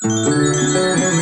Música